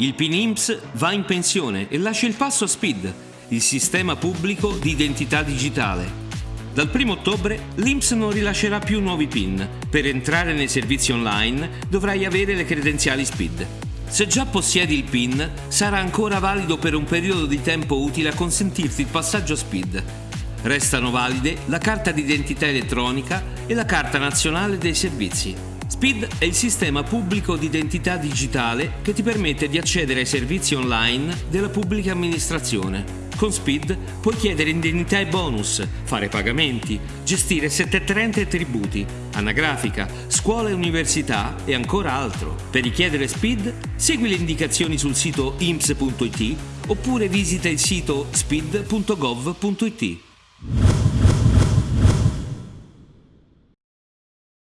Il PIN IMSS va in pensione e lascia il passo a SPID, il sistema pubblico di identità digitale. Dal 1 ottobre l'IMSS non rilascerà più nuovi PIN. Per entrare nei servizi online dovrai avere le credenziali SPID. Se già possiedi il PIN, sarà ancora valido per un periodo di tempo utile a consentirti il passaggio SPID. Restano valide la carta d'identità elettronica e la carta nazionale dei servizi. SPID è il sistema pubblico di identità digitale che ti permette di accedere ai servizi online della pubblica amministrazione. Con SPID puoi chiedere indennità e bonus, fare pagamenti, gestire 730 tributi, anagrafica, scuola e università e ancora altro. Per richiedere SPID segui le indicazioni sul sito imps.it oppure visita il sito spid.gov.it.